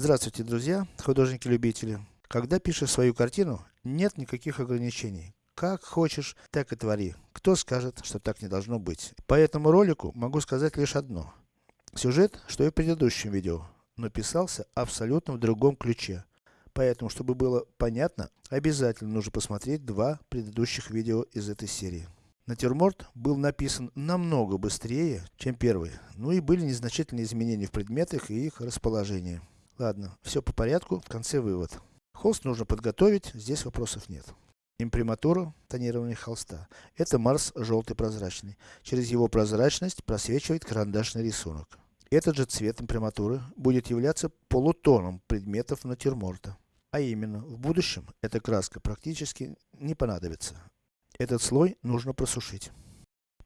Здравствуйте, друзья, художники-любители. Когда пишешь свою картину, нет никаких ограничений. Как хочешь, так и твори. Кто скажет, что так не должно быть. По этому ролику могу сказать лишь одно. Сюжет, что и в предыдущем видео, но писался абсолютно в другом ключе. Поэтому, чтобы было понятно, обязательно нужно посмотреть два предыдущих видео из этой серии. Натюрморт был написан намного быстрее, чем первый. Ну и были незначительные изменения в предметах и их расположении. Ладно, все по порядку, в конце вывод. Холст нужно подготовить, здесь вопросов нет. Имприматура тонирования холста. Это Марс желтый прозрачный. Через его прозрачность просвечивает карандашный рисунок. Этот же цвет имприматуры будет являться полутоном предметов натюрморта. А именно, в будущем эта краска практически не понадобится. Этот слой нужно просушить.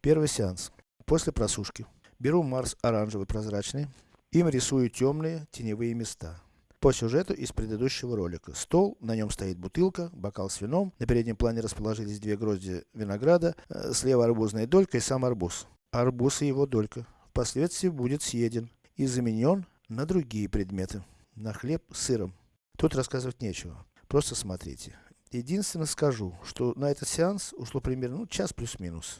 Первый сеанс. После просушки. Беру Марс оранжевый прозрачный. Им рисую темные теневые места. По сюжету из предыдущего ролика. Стол, на нем стоит бутылка, бокал с вином, на переднем плане расположились две грозди винограда, э, слева арбузная долька и сам арбуз. Арбуз и его долька впоследствии будет съеден и заменен на другие предметы. На хлеб с сыром. Тут рассказывать нечего. Просто смотрите. Единственное скажу, что на этот сеанс ушло примерно ну, час плюс-минус.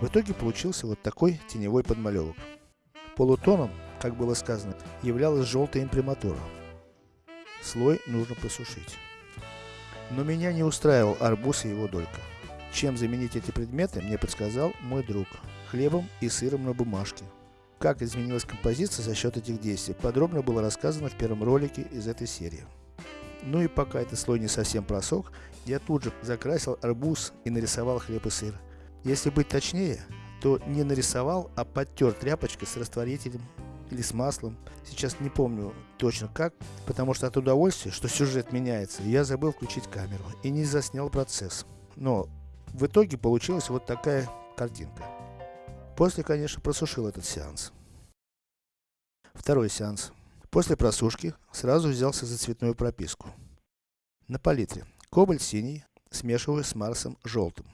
В итоге получился вот такой теневой подмалевок. Полутоном, как было сказано, являлась желтая имприматура. Слой нужно просушить. Но меня не устраивал арбуз и его долька. Чем заменить эти предметы, мне подсказал мой друг. Хлебом и сыром на бумажке. Как изменилась композиция за счет этих действий, подробно было рассказано в первом ролике из этой серии. Ну и пока этот слой не совсем просох, я тут же закрасил арбуз и нарисовал хлеб и сыр. Если быть точнее, то не нарисовал, а подтер тряпочкой с растворителем или с маслом. Сейчас не помню точно как, потому что от удовольствия, что сюжет меняется, я забыл включить камеру и не заснял процесс. Но в итоге получилась вот такая картинка. После, конечно, просушил этот сеанс. Второй сеанс. После просушки сразу взялся за цветную прописку. На палитре кобальт синий смешиваю с Марсом желтым.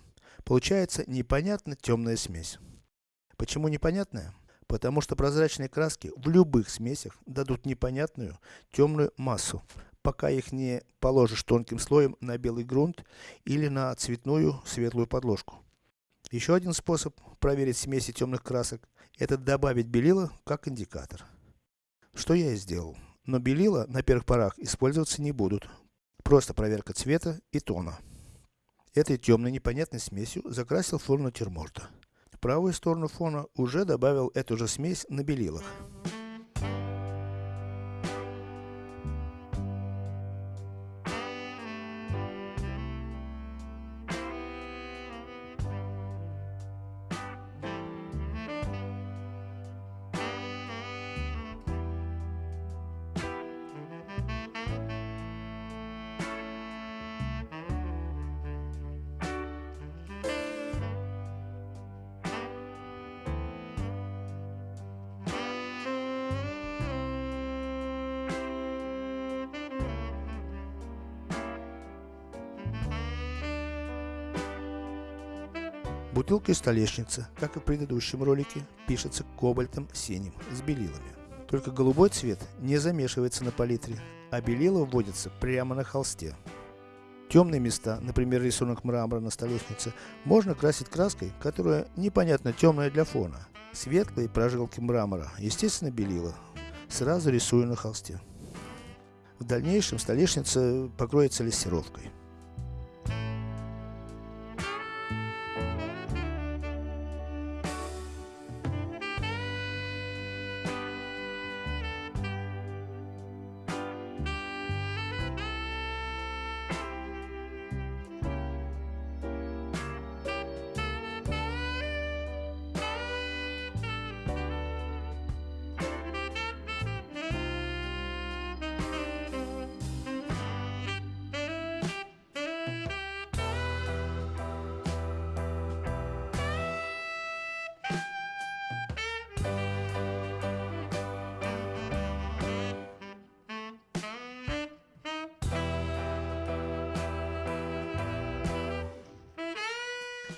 Получается непонятно темная смесь. Почему непонятная? Потому что прозрачные краски в любых смесях дадут непонятную темную массу, пока их не положишь тонким слоем на белый грунт или на цветную светлую подложку. Еще один способ проверить смеси темных красок, это добавить белила как индикатор. Что я и сделал. Но белила на первых порах использоваться не будут. Просто проверка цвета и тона. Этой темной непонятной смесью закрасил фон натюрморта. В правую сторону фона уже добавил эту же смесь на белилах. Бутылка и столешница, как и в предыдущем ролике, пишется кобальтом синим с белилами. Только голубой цвет не замешивается на палитре, а белила вводятся прямо на холсте. Темные места, например рисунок мрамора на столешнице, можно красить краской, которая непонятно темная для фона. Светлые прожилки мрамора, естественно белила, сразу рисую на холсте. В дальнейшем столешница покроется лессировкой.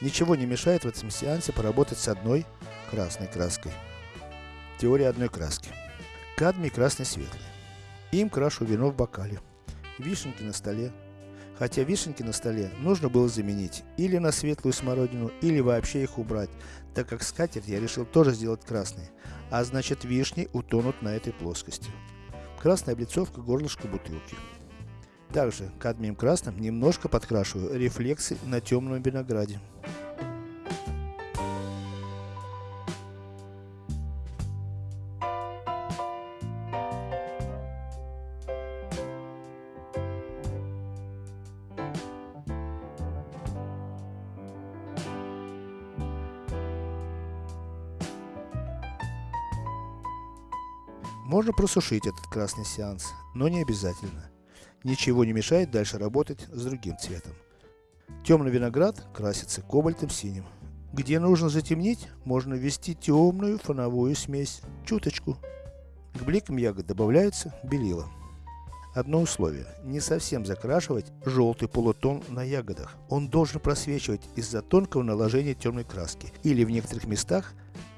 Ничего не мешает в этом сеансе поработать с одной красной краской. Теория одной краски. Кадмий красный светлый. Им крашу вино в бокале. Вишенки на столе. Хотя вишенки на столе нужно было заменить или на светлую смородину, или вообще их убрать, так как скатерть я решил тоже сделать красной, а значит вишни утонут на этой плоскости. Красная облицовка горлышка бутылки. Также кадмием красным немножко подкрашиваю рефлексы на темном винограде. Можно просушить этот красный сеанс, но не обязательно. Ничего не мешает дальше работать с другим цветом. Темный виноград красится кобальтом синим. Где нужно затемнить, можно ввести темную фоновую смесь, чуточку. К бликам ягод добавляется белила. Одно условие, не совсем закрашивать желтый полутон на ягодах. Он должен просвечивать из-за тонкого наложения темной краски. Или в некоторых местах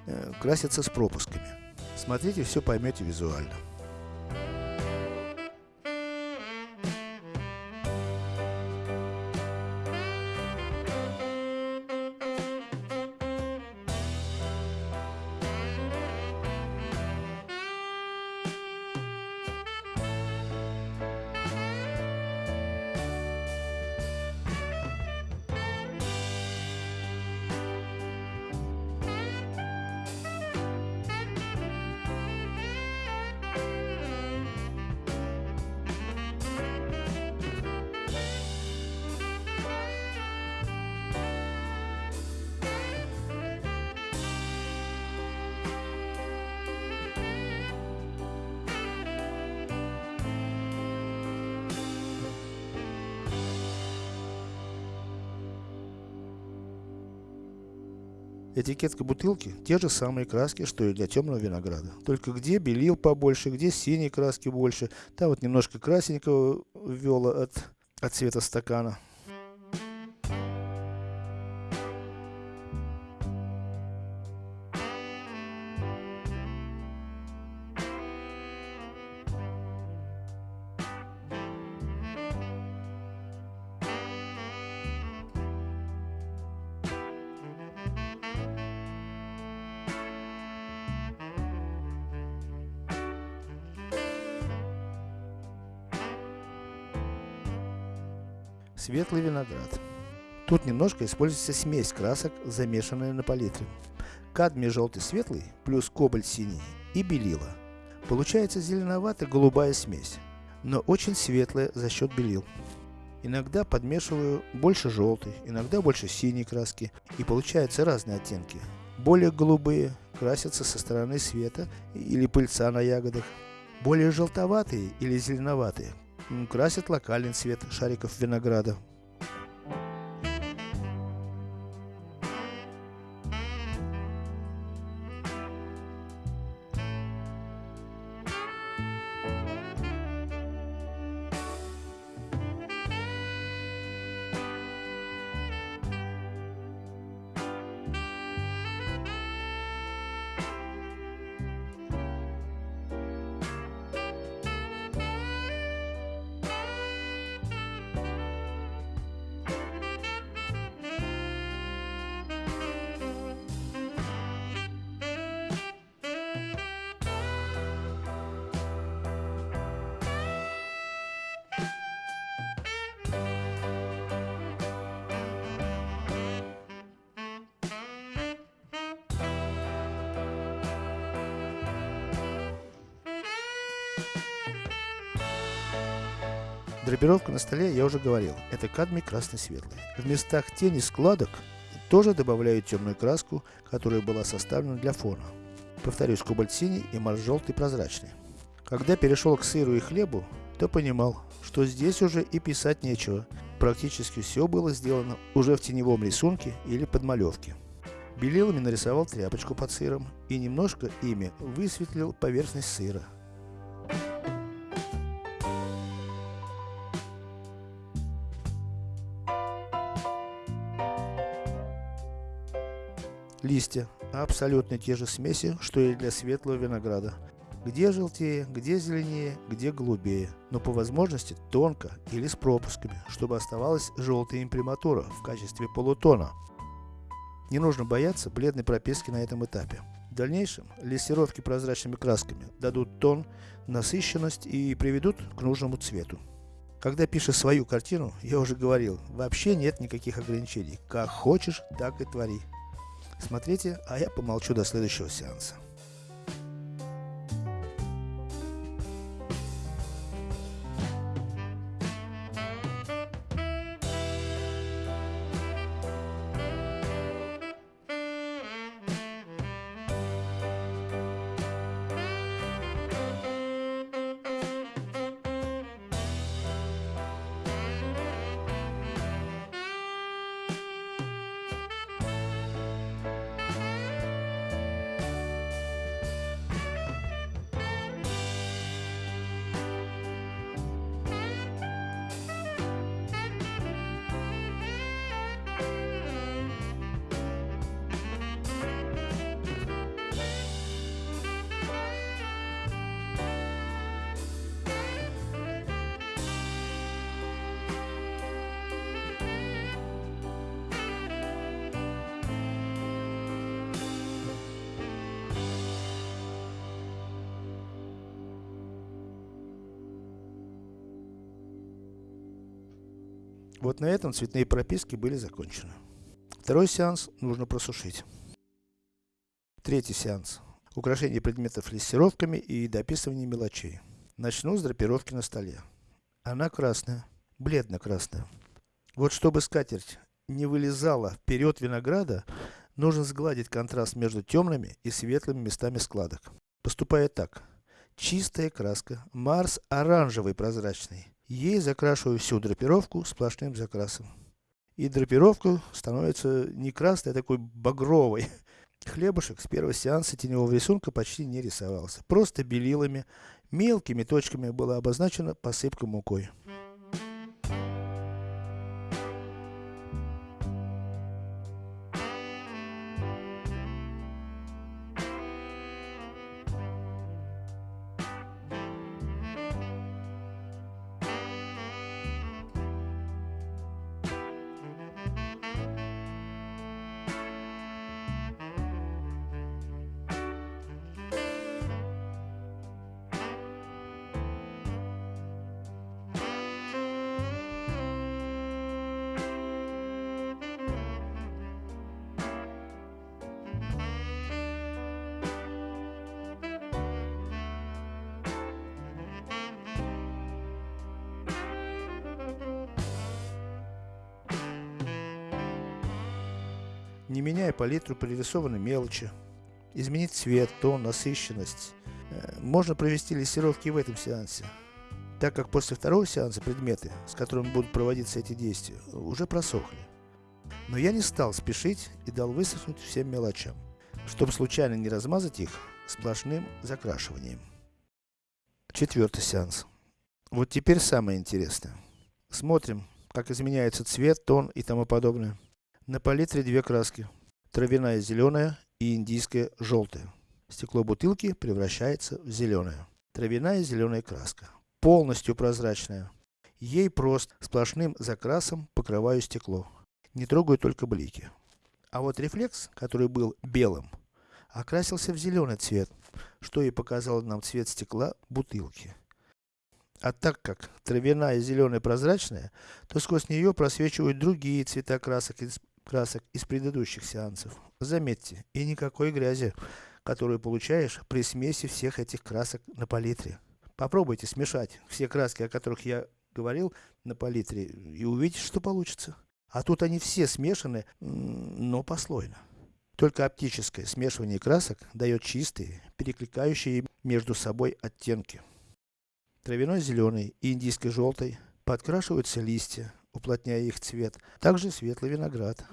э, красится с пропусками. Смотрите, все поймете визуально. Этикетка бутылки те же самые краски, что и для темного винограда. Только где белил побольше, где синей краски больше. Там вот немножко красненького ввела от, от цвета стакана. Светлый виноград. Тут немножко используется смесь красок, замешанная на палитре. Кадмий желтый светлый, плюс кобальт синий и белила. Получается зеленовато-голубая смесь, но очень светлая за счет белил. Иногда подмешиваю больше желтой, иногда больше синей краски, и получаются разные оттенки. Более голубые красятся со стороны света или пыльца на ягодах. Более желтоватые или зеленоватые красят локальный цвет шариков винограда. Драпировка на столе, я уже говорил, это кадмий красный светлый. В местах тени складок тоже добавляю темную краску, которая была составлена для фона. Повторюсь, кобальт синий и марс желтый прозрачный. Когда перешел к сыру и хлебу, то понимал, что здесь уже и писать нечего. Практически все было сделано уже в теневом рисунке или подмалевке. Белилами нарисовал тряпочку под сыром и немножко ими высветлил поверхность сыра. Листья. Абсолютно те же смеси, что и для светлого винограда. Где желтее, где зеленее, где голубее. Но по возможности тонко или с пропусками, чтобы оставалась желтая имприматура в качестве полутона. Не нужно бояться бледной прописки на этом этапе. В дальнейшем лессировки прозрачными красками дадут тон, насыщенность и приведут к нужному цвету. Когда пишешь свою картину, я уже говорил, вообще нет никаких ограничений. Как хочешь, так и твори. Смотрите, а я помолчу до следующего сеанса. Вот на этом цветные прописки были закончены. Второй сеанс нужно просушить. Третий сеанс. Украшение предметов лессировками и дописывание мелочей. Начну с драпировки на столе. Она красная, бледно-красная. Вот чтобы скатерть не вылезала вперед винограда, нужно сгладить контраст между темными и светлыми местами складок. Поступая так. Чистая краска, Марс оранжевый прозрачный. Ей закрашиваю всю драпировку сплошным закрасом. И драпировка становится не красной, а такой багровой. Хлебушек с первого сеанса теневого рисунка почти не рисовался. Просто белилами, мелкими точками была обозначена посыпка мукой. Не меняя палитру пририсованной мелочи, изменить цвет, тон, насыщенность. Э, можно провести лессировки в этом сеансе. Так как после второго сеанса предметы, с которыми будут проводиться эти действия, уже просохли. Но я не стал спешить и дал высохнуть всем мелочам, чтобы случайно не размазать их сплошным закрашиванием. Четвертый сеанс. Вот теперь самое интересное. Смотрим, как изменяется цвет, тон и тому подобное. На палитре две краски. Травяная зеленая и индийская желтая. Стекло бутылки превращается в зеленое. Травяная зеленая краска. Полностью прозрачная. Ей просто сплошным закрасом покрываю стекло. Не трогаю только блики. А вот рефлекс, который был белым, окрасился в зеленый цвет, что и показало нам цвет стекла бутылки. А так как травяная зеленая прозрачная, то сквозь нее просвечивают другие цвета красок из красок из предыдущих сеансов. Заметьте, и никакой грязи, которую получаешь при смеси всех этих красок на палитре. Попробуйте смешать все краски, о которых я говорил на палитре, и увидите, что получится. А тут они все смешаны, но послойно. Только оптическое смешивание красок дает чистые, перекликающие между собой оттенки. Травяной зеленый и индийской желтой подкрашиваются листья, уплотняя их цвет, также светлый виноград.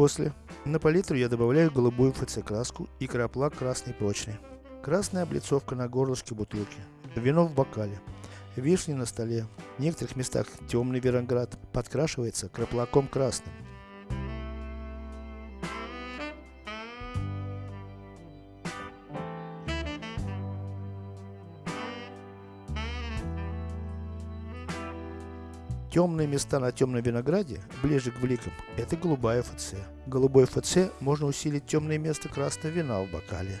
После, на палитру я добавляю голубую ФЦ краску и краплак красный прочный. Красная облицовка на горлышке бутылки. Вино в бокале. Вишни на столе. В некоторых местах темный виноград подкрашивается краплаком красным. Темные места на темном винограде, ближе к бликам, это голубая ФЦ. Голубой ФЦ можно усилить темное место красного вина в бокале.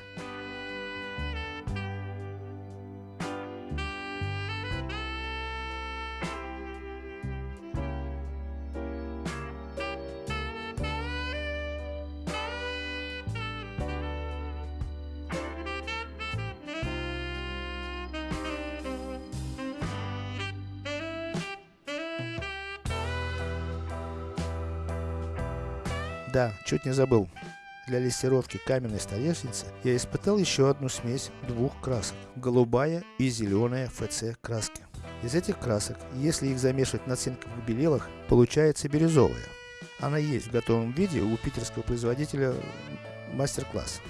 Чуть не забыл. Для лессировки каменной столешницы я испытал еще одну смесь двух красок. Голубая и зеленая ФЦ краски. Из этих красок, если их замешивать на цинковых белилах, получается бирюзовая. Она есть в готовом виде у питерского производителя мастер-класс.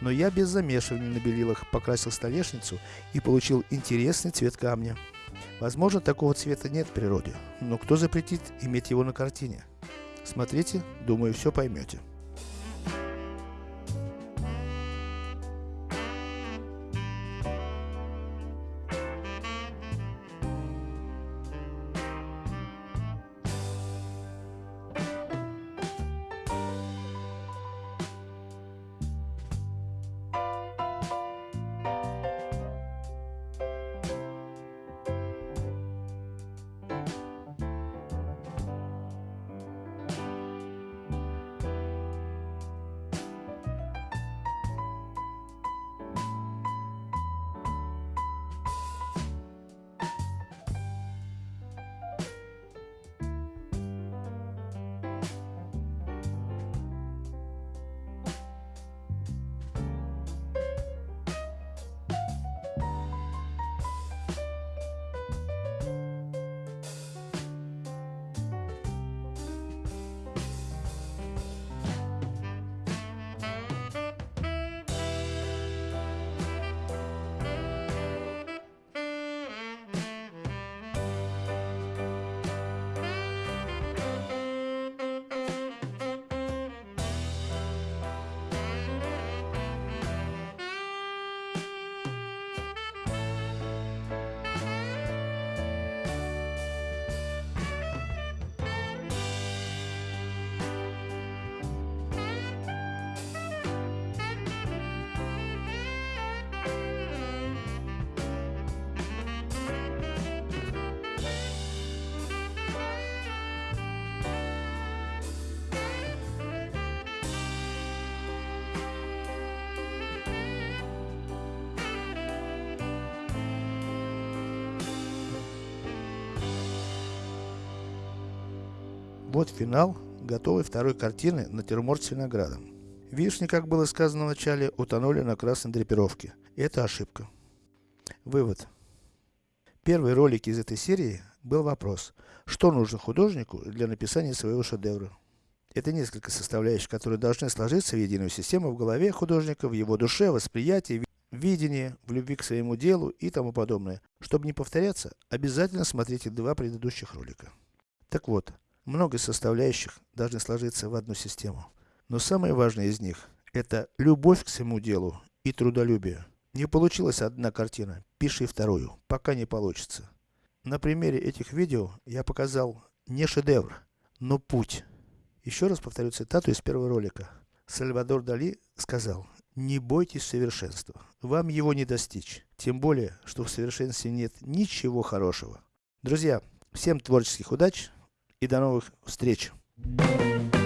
Но я без замешивания на белилах покрасил столешницу и получил интересный цвет камня. Возможно, такого цвета нет в природе, но кто запретит иметь его на картине? Смотрите, думаю, все поймете. Вот финал готовой второй картины «Натюрморт с виноградом». Вишни, как было сказано в начале, утонули на красной драпировке. Это ошибка. Вывод. В первой ролике из этой серии был вопрос, что нужно художнику для написания своего шедевра. Это несколько составляющих, которые должны сложиться в единую систему в голове художника, в его душе, восприятии, видении, в любви к своему делу и тому подобное. Чтобы не повторяться, обязательно смотрите два предыдущих ролика. Так вот, Много составляющих должны сложиться в одну систему. Но самое важное из них, это любовь к своему делу и трудолюбие. Не получилась одна картина, пиши вторую, пока не получится. На примере этих видео я показал не шедевр, но путь. Еще раз повторю цитату из первого ролика. Сальвадор Дали сказал, не бойтесь совершенства, вам его не достичь. Тем более, что в совершенстве нет ничего хорошего. Друзья, всем творческих удач и до новых встреч! Thank you.